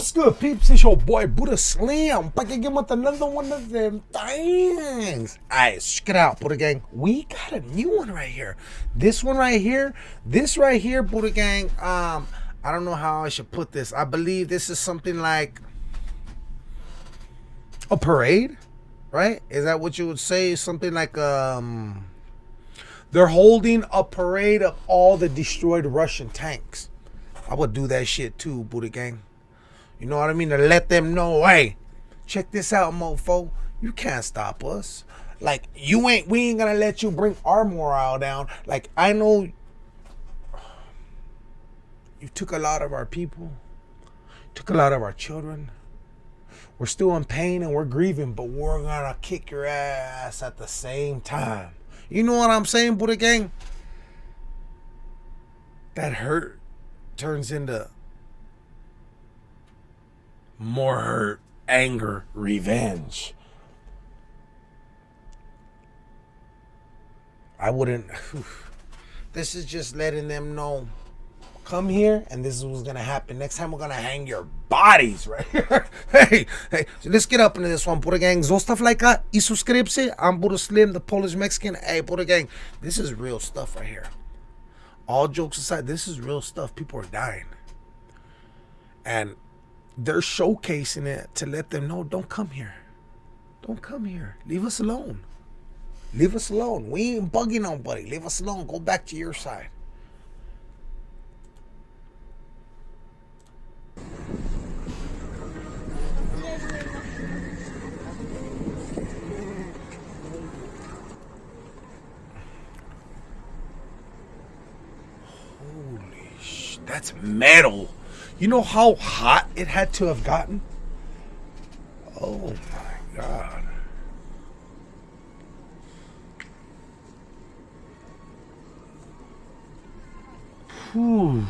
What's good, peeps? It's your boy Buddha Slim. Back again with another one of them things. Alright, check it out, Buddha Gang. We got a new one right here. This one right here, this right here, Buddha Gang. Um, I don't know how I should put this. I believe this is something like a parade, right? Is that what you would say? Something like um they're holding a parade of all the destroyed Russian tanks. I would do that shit too, Buddha Gang. You know what I mean? To let them know, hey, check this out, mofo. You can't stop us. Like you ain't we ain't gonna let you bring our morale down. Like I know you took a lot of our people, took a lot of our children. We're still in pain and we're grieving, but we're gonna kick your ass at the same time. You know what I'm saying, Buddha Gang? That hurt turns into more hurt, anger, revenge. I wouldn't. This is just letting them know. Come here, and this is what's gonna happen. Next time, we're gonna hang your bodies right here. hey, hey, so let's get up into this one, Buddha Gang. Zostav lajka i subskrypcję. I'm Buddha Slim, the Polish Mexican. Hey, Buddha Gang, this is real stuff right here. All jokes aside, this is real stuff. People are dying. And they're showcasing it to let them know don't come here. Don't come here. Leave us alone. Leave us alone. We ain't bugging nobody. Leave us alone. Go back to your side. Holy sh! That's metal. You know how hot it had to have gotten? Oh my god. Whew.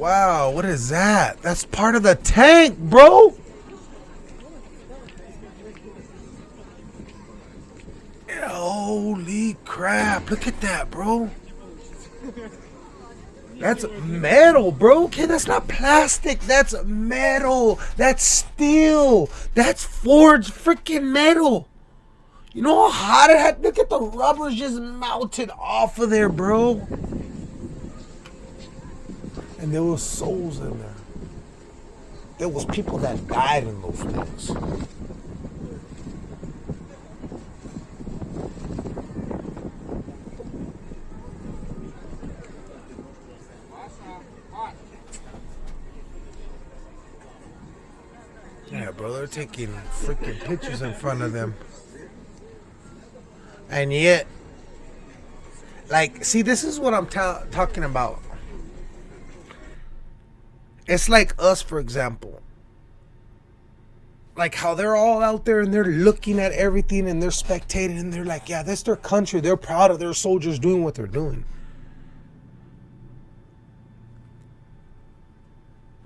Wow, what is that? That's part of the tank, bro. Holy crap, look at that, bro. That's metal, bro. Okay, that's not plastic. That's metal. That's steel. That's forged freaking metal. You know how hot it had? Look at the rubber's just melted off of there, bro. And there were souls in there. There was people that died in those things. Yeah, bro, they're taking freaking pictures in front of them. And yet, like, see, this is what I'm ta- talking about. It's like us, for example. Like how they're all out there and they're looking at everything and they're spectating and they're like, yeah, that's their country. They're proud of their soldiers doing what they're doing.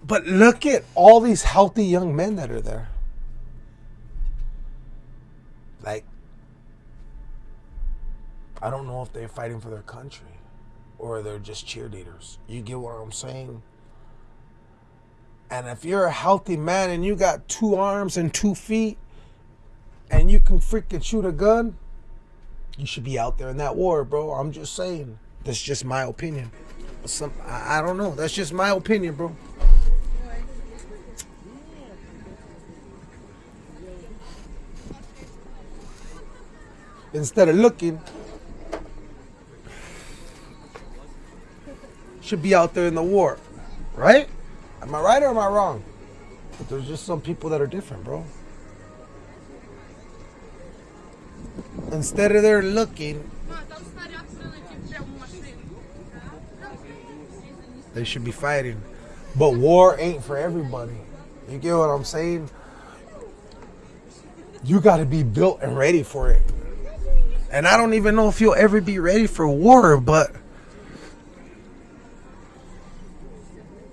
But look at all these healthy young men that are there. Like, I don't know if they're fighting for their country or they're just cheerleaders. You get what I'm saying? And if you're a healthy man and you got two arms and two feet and you can freaking shoot a gun, you should be out there in that war, bro. I'm just saying. That's just my opinion. Some I I don't know. That's just my opinion, bro. Instead of looking, should be out there in the war, right? Am I right or am I wrong? But there's just some people that are different, bro. Instead of there looking, they should be fighting. But war ain't for everybody. You get what I'm saying? You got to be built and ready for it. And I don't even know if you'll ever be ready for war, but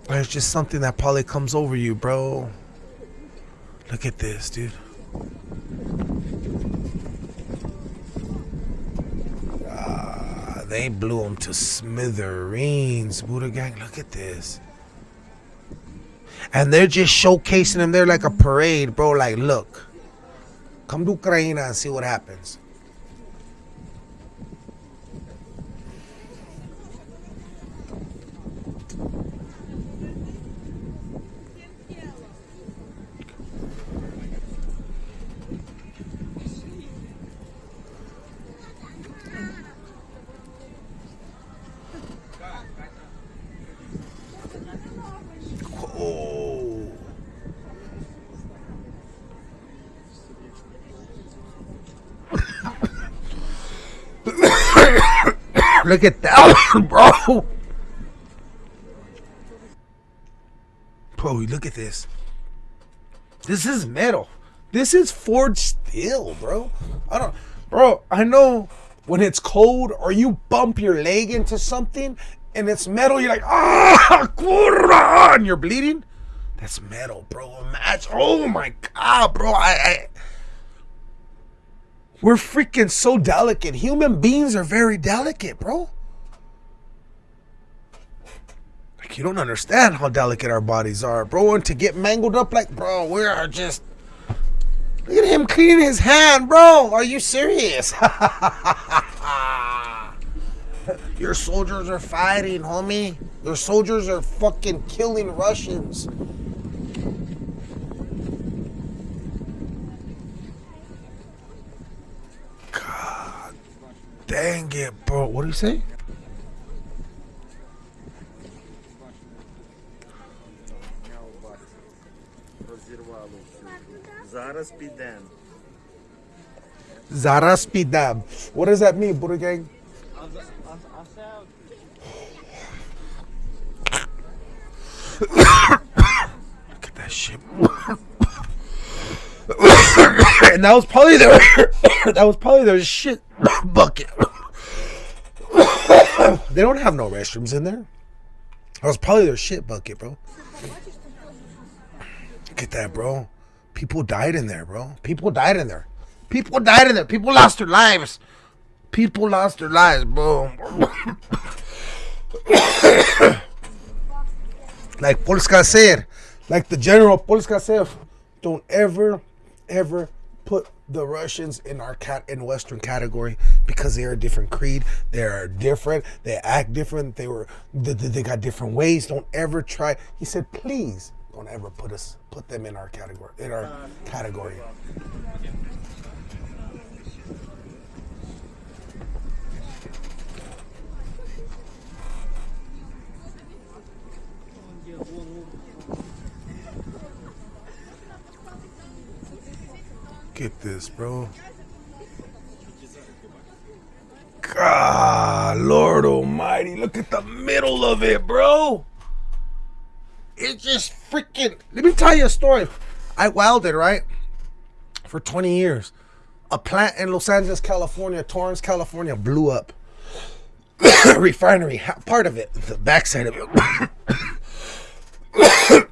it's just something that probably comes over you, bro. Look at this, dude. Ah, they blew them to smithereens, Buddha Gang. Look at this. And they're just showcasing them there like a parade, bro. Like, look, come to Ukraine and see what happens. Oh. Look at that, bro. Bro, look at this. This is metal. This is forged steel, bro. I don't, bro. I know when it's cold or you bump your leg into something and it's metal, you're like, ah, and you're bleeding. That's metal, bro. Imagine, oh my god, bro. I, I, we're freaking so delicate. Human beings are very delicate, bro. Like you don't understand how delicate our bodies are, bro. And to get mangled up like, bro, we are just. Look at him cleaning his hand, bro. Are you serious? Your soldiers are fighting, homie. Your soldiers are fucking killing Russians. God dang it, bro. What do you say? Зараз підемо. Zaraz pidam. What does that mean, Buddha gang? Look at that shit. and that was probably their that was probably their shit bucket. they don't have no restrooms in there. That was probably their shit bucket, bro. Look at that, bro. People died in there, bro. People died in there. People died in there. People lost their lives. People lost their lives, bro. like Polska said, like the general Polska said, don't ever, ever put the Russians in our cat in Western category because they are a different creed. They are different. They act different. They were they, they got different ways. Don't ever try. He said, please don't ever put us put them in our category in our category. Get this, bro. God, Lord Almighty, look at the middle of it, bro. It's just freaking. Let me tell you a story. I welded, right? For 20 years. A plant in Los Angeles, California, Torrance, California, blew up. Refinery, part of it, the backside of it.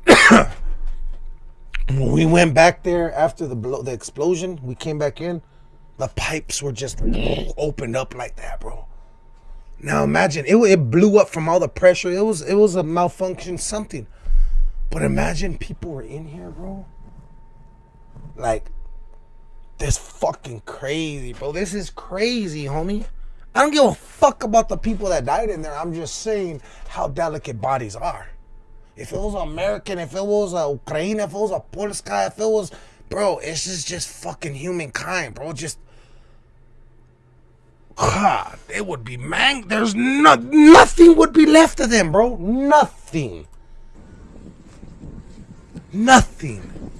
when we went back there after the blow, the explosion, we came back in. The pipes were just opened up like that, bro. Now imagine it, it blew up from all the pressure. It was it was a malfunction, something. But imagine people were in here, bro. Like, this fucking crazy, bro. This is crazy, homie. I don't give a fuck about the people that died in there. I'm just saying how delicate bodies are. If it was American, if it was a Ukraine, if it was a Polska, if it was, bro, it's just just fucking humankind, bro. Just, God, it would be man. There's no nothing would be left of them, bro. Nothing. Nothing.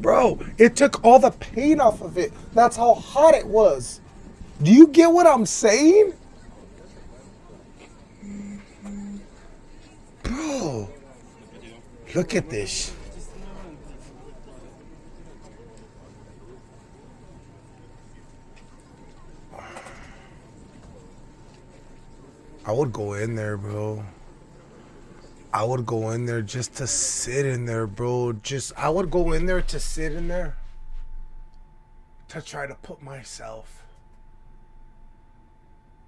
Bro, it took all the pain off of it. That's how hot it was. Do you get what I'm saying? Look at this. I would go in there, bro. I would go in there just to sit in there, bro. Just I would go in there to sit in there to try to put myself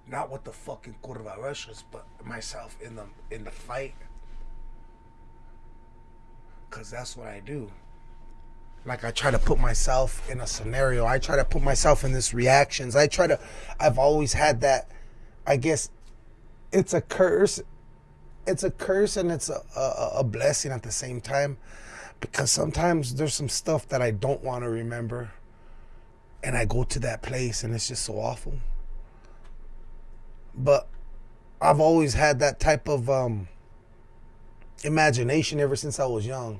not with the fucking curva rushes, but myself in the in the fight. Cause that's what I do. Like I try to put myself in a scenario. I try to put myself in this reactions. I try to I've always had that I guess it's a curse. It's a curse and it's a, a, a blessing at the same time. Because sometimes there's some stuff that I don't want to remember. And I go to that place and it's just so awful. But I've always had that type of um, imagination ever since I was young.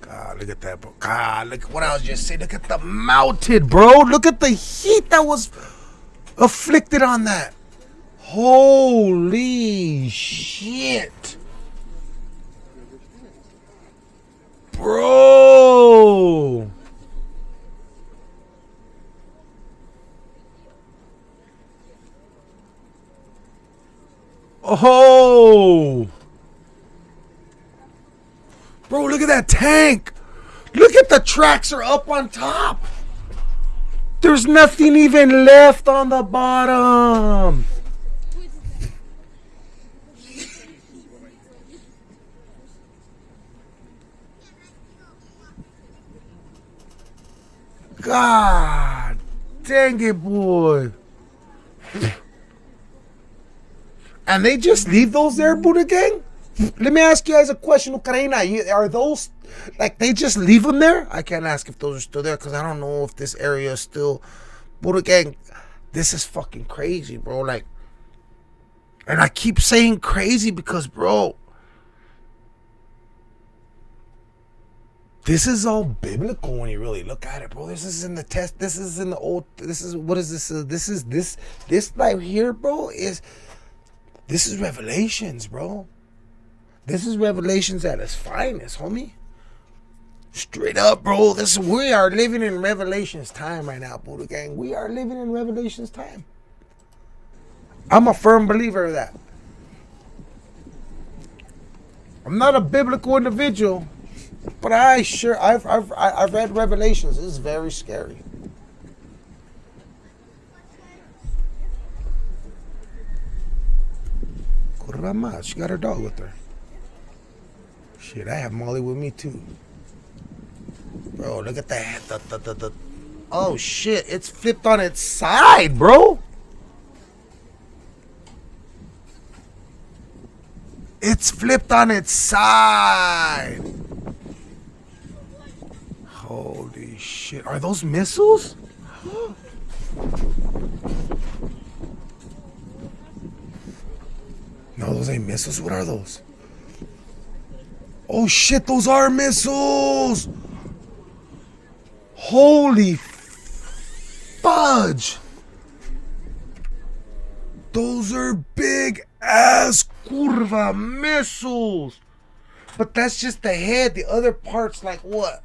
God, look at that, bro. God, look at what I was just saying. Look at the melted, bro. Look at the heat that was afflicted on that. Holy shit. Bro. Oh. Bro, look at that tank. Look at the tracks are up on top. There's nothing even left on the bottom. God dang it, boy. And they just leave those there, Buddha Gang? Let me ask you guys a question, Ukraina. Are those like they just leave them there? I can't ask if those are still there because I don't know if this area is still. But again, this is fucking crazy, bro. Like, and I keep saying crazy because, bro, this is all biblical when you really look at it, bro. This is in the test. This is in the old. This is what is this? Uh, this is this this right here, bro. Is this is Revelations, bro. This is Revelations at its finest, homie. Straight up, bro. This we are living in Revelations time right now, Buddha Gang. We are living in Revelations time. I'm a firm believer of that. I'm not a biblical individual, but I sure I've I've I've read Revelations. It's very scary. Kurama, she got her dog with her. Shit, I have Molly with me too. Bro, look at that. The, the, the, the, oh shit, it's flipped on its side, bro. It's flipped on its side. Holy shit. Are those missiles? those ain't missiles. What are those? Oh shit, those are missiles! Holy fudge! Those are big ass curva missiles! But that's just the head. The other part's like what?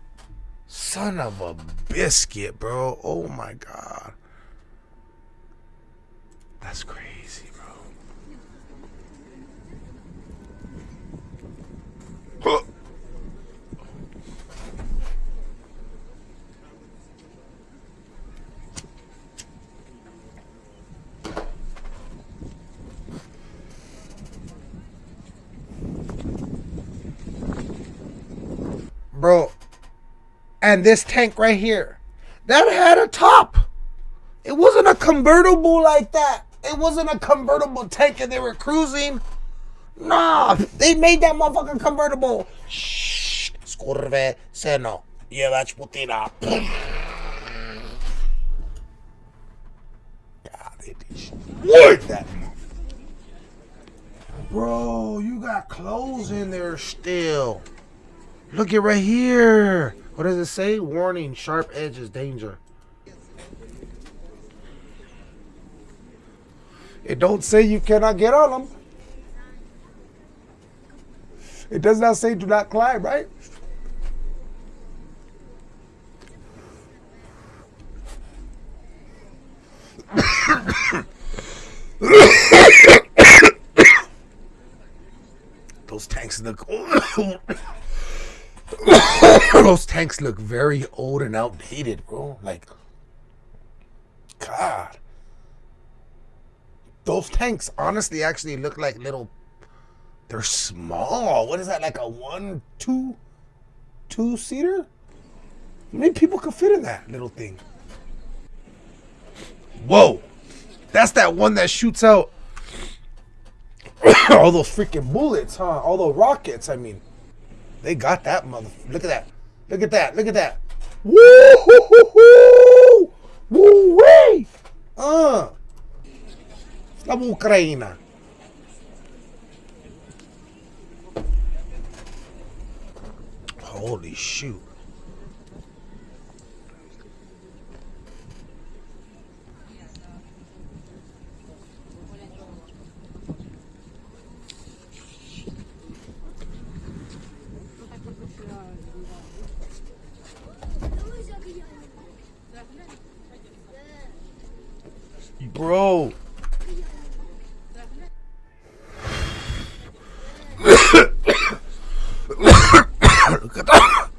Son of a biscuit, bro. Oh my god. That's crazy. Bro, and this tank right here, that had a top. It wasn't a convertible like that. It wasn't a convertible tank and they were cruising. Nah, they made that motherfucking convertible. Shh, skurve seno. Jebać Putina. God, they destroyed that Bro, you got clothes in there still. Look it right here. What does it say? Warning, sharp edges, danger. It don't say you cannot get on them. It does not say do not climb, right? Those tanks look. Those tanks look very old and outdated, bro. Like, God. Those tanks honestly actually look like little. They're small. What is that? Like a one, two, two seater? How many people could fit in that little thing? Whoa. That's that one that shoots out all those freaking bullets, huh? All those rockets, I mean. They got that mother. Look at that. Look at that. Look at that. Woo hoo hoo hoo! Woo wee! Uh. Slava Ukraina. Holy shoot. Bro. Look at that.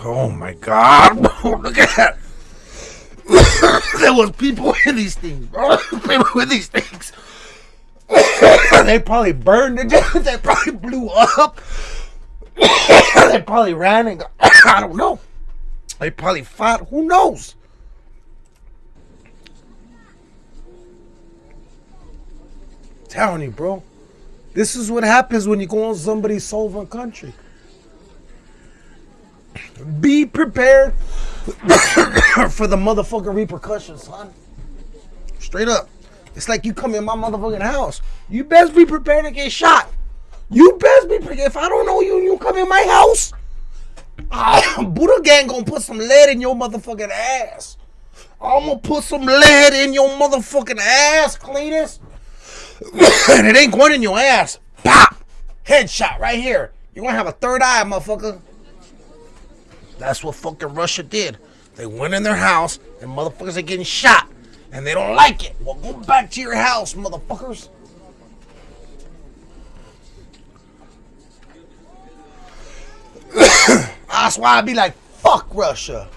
Oh my god. Look at that. there was people in these things, bro. People in these things. they probably burned it. They probably blew up. they probably ran and got, I don't know. They probably fought. Who knows? telling you, bro. This is what happens when you go on somebody's sovereign country. Be prepared for the motherfucking repercussions, son. Straight up. It's like you come in my motherfucking house. You best be prepared to get shot. You best be prepared. If I don't know you, you come in my house. Buddha gang gonna put some lead in your motherfucking ass. I'm gonna put some lead in your motherfucking ass, Cletus. and it ain't going in your ass. Pop! Headshot right here. You're gonna have a third eye, motherfucker. That's what fucking Russia did. They went in their house and motherfuckers are getting shot. And they don't like it. Well, go back to your house, motherfuckers. That's why I be like, fuck Russia.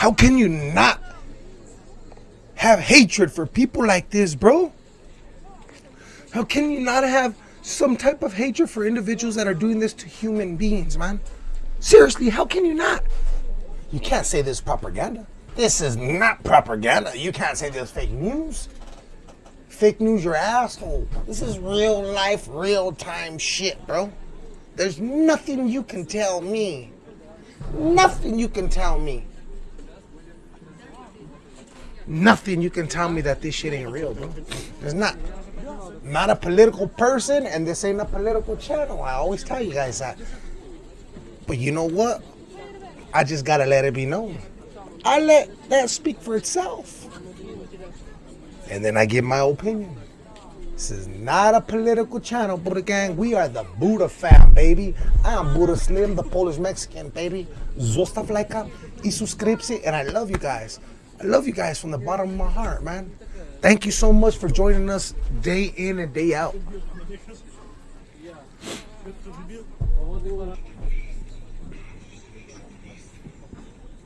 How can you not have hatred for people like this, bro? How can you not have some type of hatred for individuals that are doing this to human beings, man? Seriously, how can you not? You can't say this propaganda. This is not propaganda. You can't say this fake news. Fake news, your asshole. This is real life, real time shit, bro. There's nothing you can tell me. Nothing you can tell me nothing you can tell me that this shit ain't real, bro. It's not. Not a political person, and this ain't a political channel. I always tell you guys that. But you know what? I just gotta let it be known. I let that speak for itself. And then I give my opinion. This is not a political channel, Buddha Gang. We are the Buddha fam, baby. I am Buddha Slim, the Polish Mexican, baby. Zostaw lajka i subskrypcję, and I love you guys. I love you guys from the bottom of my heart, man. Thank you so much for joining us day in and day out.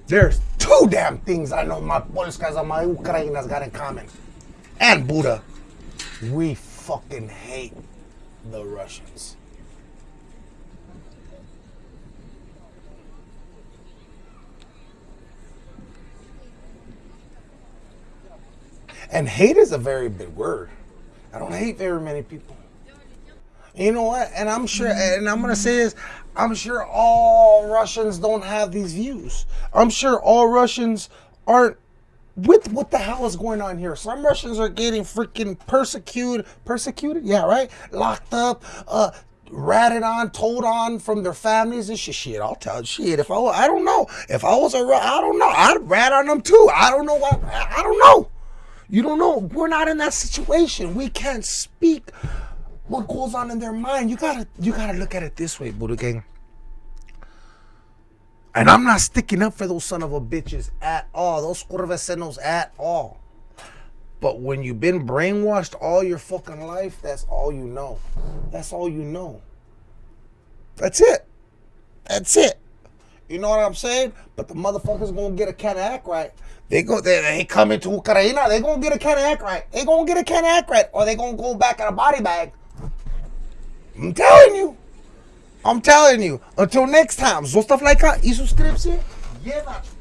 There's two damn things I know my Polskas and my Ukrainas got in common. And Buddha. We fucking hate the Russians. And hate is a very big word. I don't hate very many people. You know what? And I'm sure, and I'm gonna say this: I'm sure all Russians don't have these views. I'm sure all Russians aren't with what the hell is going on here. Some Russians are getting freaking persecuted, persecuted, yeah, right, locked up, uh, ratted on, told on from their families and shit. Shit, I'll tell shit. If I, I don't know, if I was a, I don't know, I'd rat on them too. I don't know what, I don't know. You don't know. We're not in that situation. We can't speak what goes on in their mind. You gotta you gotta look at it this way, Buddha Gang. And I'm not sticking up for those son of a bitches at all. Those curvecenos at all. But when you've been brainwashed all your fucking life, that's all you know. That's all you know. That's it. That's it. You know what I'm saying? But the motherfuckers gonna get a can of act right. They go they, they come into Ukraine, they gonna get a can of act right. They gonna get a can of act right. Or they gonna go back in a body bag. I'm telling you. I'm telling you. Until next time. Zostaw lajka i subskrypcję. Jebać